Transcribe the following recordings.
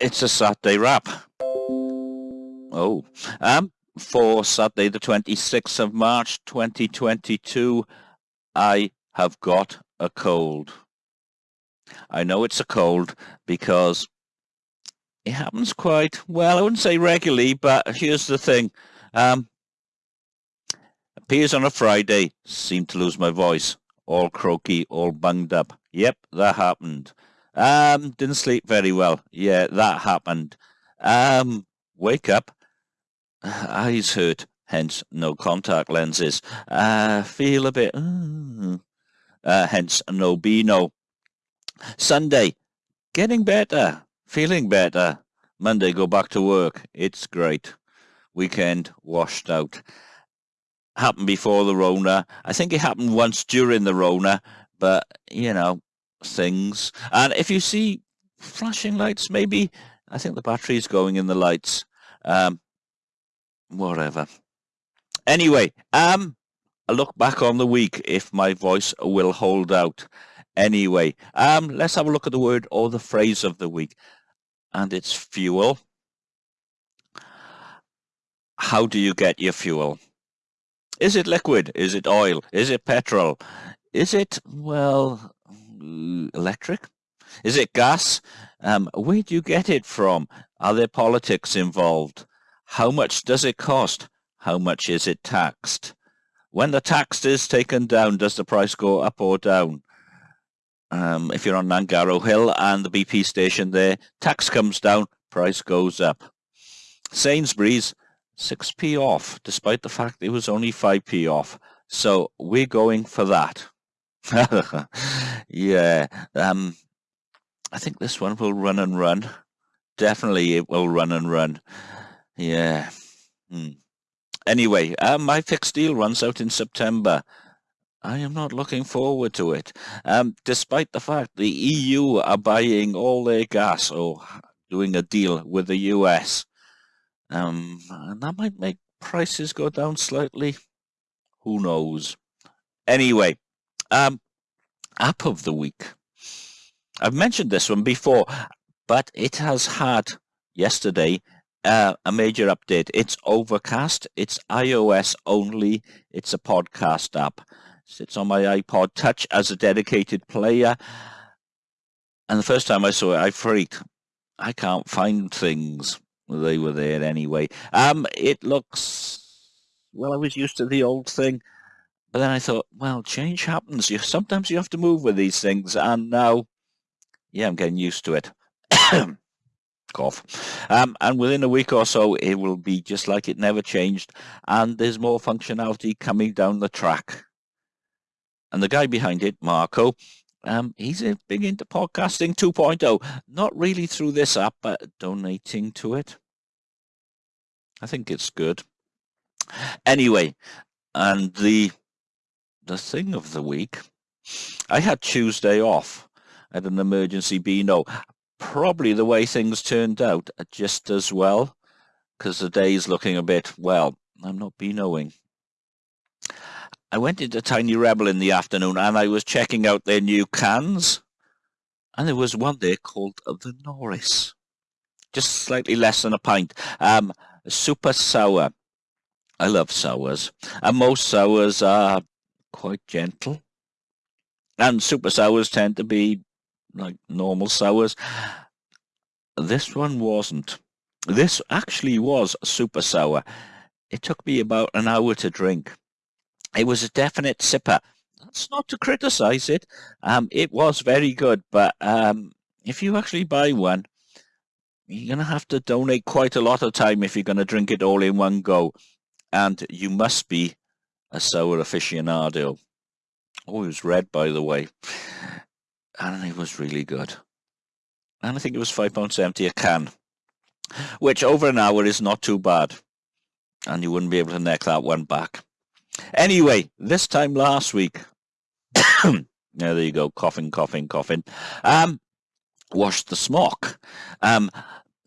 it's a Saturday wrap. Oh, um, for Saturday the 26th of March 2022, I have got a cold. I know it's a cold because it happens quite, well, I wouldn't say regularly, but here's the thing. Um, appears on a Friday, seem to lose my voice, all croaky, all bunged up. Yep, that happened. Um, didn't sleep very well. Yeah, that happened. Um, wake up, eyes hurt, hence no contact lenses. Uh, feel a bit, uh, uh, hence no Beano. Sunday, getting better, feeling better. Monday, go back to work. It's great. Weekend, washed out. Happened before the Rona. I think it happened once during the Rona, but, you know, things. And if you see flashing lights, maybe, I think the battery's going in the lights. Um, whatever. Anyway, um, a look back on the week if my voice will hold out. Anyway, um, let's have a look at the word or the phrase of the week. And it's fuel. How do you get your fuel? Is it liquid? Is it oil? Is it petrol? Is it, well, electric? Is it gas? Um, where do you get it from? Are there politics involved? How much does it cost? How much is it taxed? When the tax is taken down, does the price go up or down? Um, if you're on Nangaro Hill and the BP station there, tax comes down, price goes up. Sainsbury's, 6p off, despite the fact it was only 5p off. So we're going for that. yeah, um, I think this one will run and run. Definitely it will run and run. Yeah. Hmm. Anyway, uh, my fixed deal runs out in September. I am not looking forward to it. Um, despite the fact the EU are buying all their gas or doing a deal with the US. Um, and that might make prices go down slightly. Who knows? Anyway, um, app of the week. I've mentioned this one before, but it has had yesterday uh, a major update. It's Overcast. It's iOS only. It's a podcast app. Sits on my iPod Touch as a dedicated player. And the first time I saw it, I freaked. I can't find things. They were there anyway. Um, it looks, well, I was used to the old thing. But then I thought, well, change happens. You Sometimes you have to move with these things. And now, yeah, I'm getting used to it. Cough. Um, and within a week or so, it will be just like it never changed. And there's more functionality coming down the track. And the guy behind it, Marco, um, he's big into podcasting 2.0. Not really through this app, but donating to it. I think it's good. Anyway, and the the thing of the week. I had Tuesday off at an emergency Beano. Probably the way things turned out just as well, because the day's looking a bit, well, I'm not Beanoing. I went into Tiny Rebel in the afternoon and I was checking out their new cans. And there was one there called the Norris. Just slightly less than a pint. Um, super sour. I love sours. And most sours are quite gentle. And super sours tend to be like normal sours. This one wasn't. This actually was super sour. It took me about an hour to drink. It was a definite sipper. That's not to criticize it. Um, it was very good, but um, if you actually buy one, you're going to have to donate quite a lot of time if you're going to drink it all in one go. And you must be a sour aficionado. Oh, it was red, by the way. And it was really good. And I think it was £5.70 a can, which over an hour is not too bad. And you wouldn't be able to neck that one back. Anyway, this time last week, yeah, there you go, coughing, coughing, coughing, um, washed the smock. Um,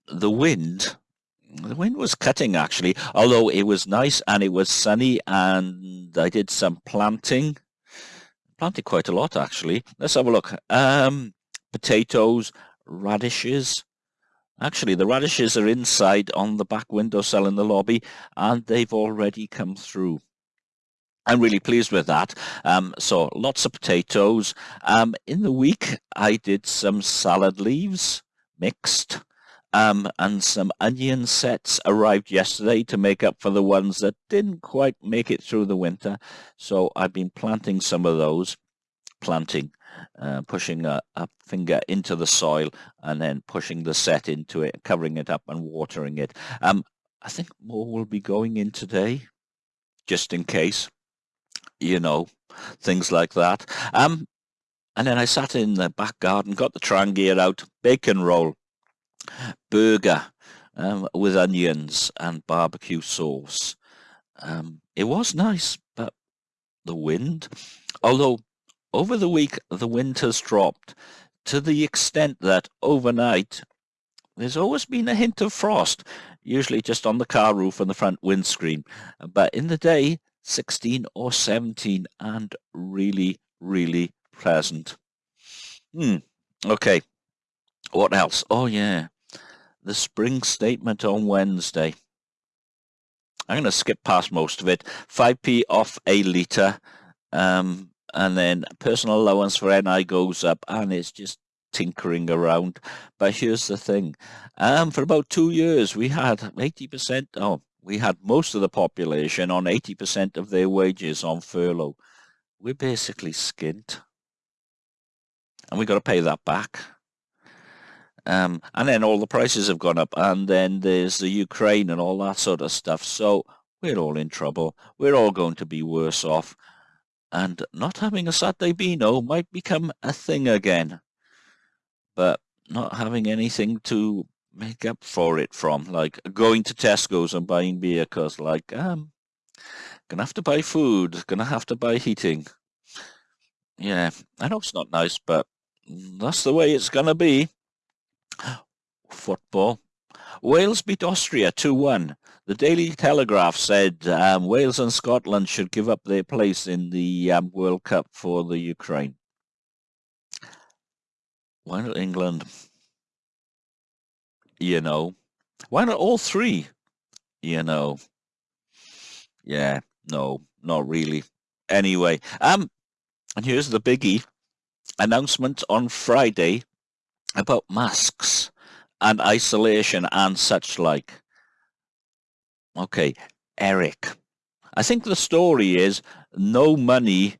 the wind the wind was cutting actually, although it was nice and it was sunny and I did some planting. Planted quite a lot actually. Let's have a look. Um, potatoes, radishes, Actually, the radishes are inside on the back windowsill in the lobby, and they've already come through. I'm really pleased with that. Um, so lots of potatoes. Um, in the week, I did some salad leaves mixed um, and some onion sets arrived yesterday to make up for the ones that didn't quite make it through the winter. So I've been planting some of those, planting, uh, pushing a, a, finger into the soil and then pushing the set into it, covering it up and watering it. Um, I think more will be going in today, just in case you know, things like that. Um, and then I sat in the back garden, got the Trangia out, bacon roll, burger um, with onions and barbecue sauce. Um, it was nice, but the wind, although over the week the wind has dropped to the extent that overnight there's always been a hint of frost, usually just on the car roof and the front windscreen. But in the day, 16 or 17 and really, really pleasant. Hmm. Okay. What else? Oh, yeah. The spring statement on Wednesday. I'm going to skip past most of it. 5p off a litre. Um, and then personal allowance for NI goes up and it's just tinkering around. But here's the thing. Um, for about two years, we had 80%, oh, we had most of the population on 80% of their wages on furlough. We're basically skint. And we've got to pay that back. Um, and then all the prices have gone up. And then there's the Ukraine and all that sort of stuff. So we're all in trouble. We're all going to be worse off. And not having a Saturday Beano might become a thing again. But not having anything to make up for it from, like going to Tesco's and buying beer, cause like, um, gonna have to buy food, gonna have to buy heating. Yeah, I know it's not nice, but that's the way it's gonna be. Football. Wales beat Austria 2-1. The Daily Telegraph said um, Wales and Scotland should give up their place in the um, World Cup for the Ukraine. Why not England? you know. Why not all three? You know. Yeah, no, not really. Anyway, um, and here's the biggie. Announcement on Friday about masks and isolation and such like. Okay, Eric. I think the story is no money.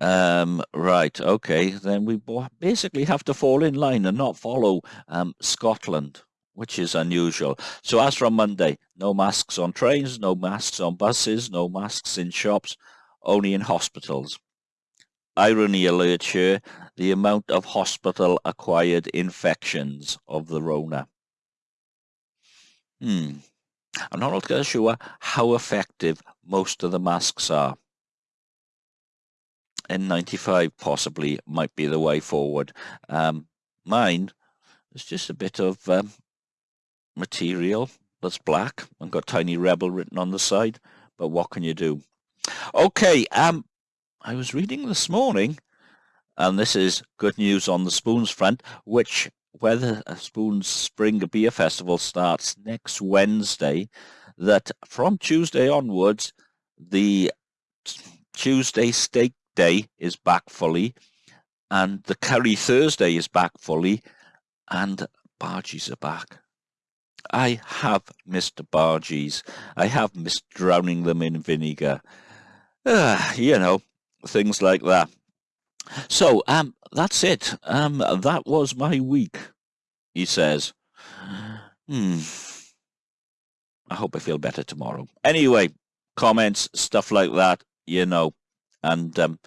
Um, right, okay, then we basically have to fall in line and not follow um, Scotland which is unusual. So as from Monday, no masks on trains, no masks on buses, no masks in shops, only in hospitals. Irony alert here, the amount of hospital-acquired infections of the Rona. Hmm. I'm not altogether sure how effective most of the masks are. N95 possibly might be the way forward. Um, mine is just a bit of um, material that's black and got tiny rebel written on the side but what can you do okay um I was reading this morning and this is good news on the spoons front which whether spoons spring beer festival starts next Wednesday that from Tuesday onwards the Tuesday steak day is back fully and the curry Thursday is back fully and barges are back I have missed barges. I have missed drowning them in vinegar. Uh, you know, things like that. So, um, that's it. Um, that was my week, he says. Hmm. I hope I feel better tomorrow. Anyway, comments, stuff like that, you know. And um,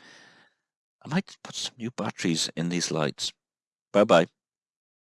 I might put some new batteries in these lights. Bye-bye.